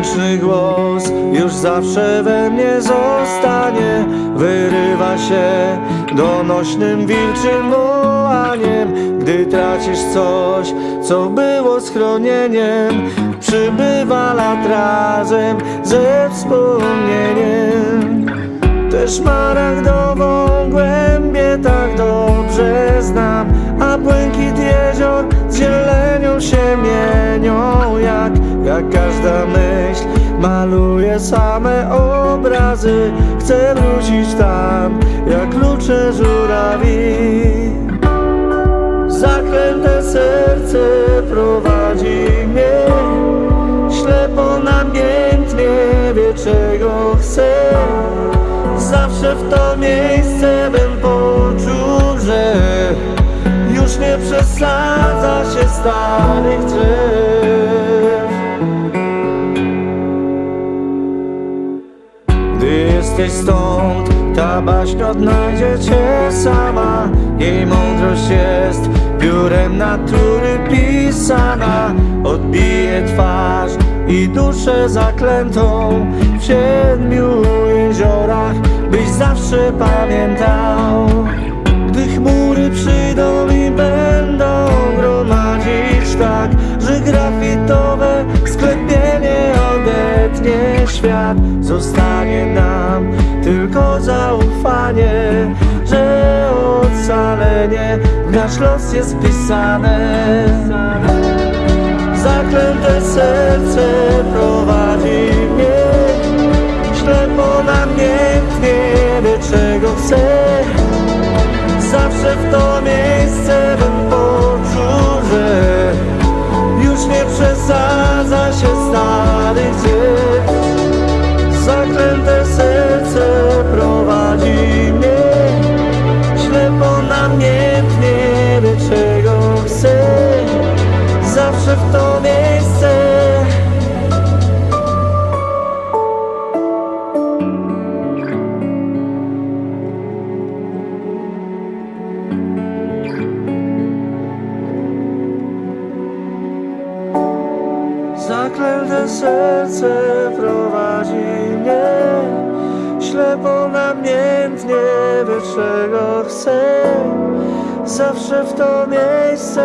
Wdzięczny głos już zawsze we mnie zostanie. Wyrywa się donośnym wilczym wołaniem Gdy tracisz coś, co było schronieniem. Przybywa lat razem ze wspomnieniem. Tę szmaragdową głębię tak dobrze znam A błękit jezior z zielenią się mienią Jak, jak każda myśl maluje same obrazy Chcę wrócić tam jak klucze żurawi. Zaklęte serce prowadzi mnie Ślepo namiętnie wie czego chce Zawsze w to miejsce bym poczuł, że Już nie przesadza się starych drzew jesteś stąd, ta baśń odnajdzie cię sama. Jej mądrość jest piórem natury pisana. Odbije twarz i duszę zaklętą W siedmiu jeziorach, byś zawsze pamiętał świat Zostanie nam tylko zaufanie Że ocalenie w nasz los jest wpisane. Zaklęte serce prowadzi mnie Ślepo namiętnie wie czego chce Zawsze w to miejsce bym poczuł, że Już nie przesadza się starych prowadzi mnie Ślepo namiętnie wie czego chce Zawsze w to miejsce Zaklęte serce prowadzi mnie Ślepo namiętnie wie czego chce Zawsze w to miejsce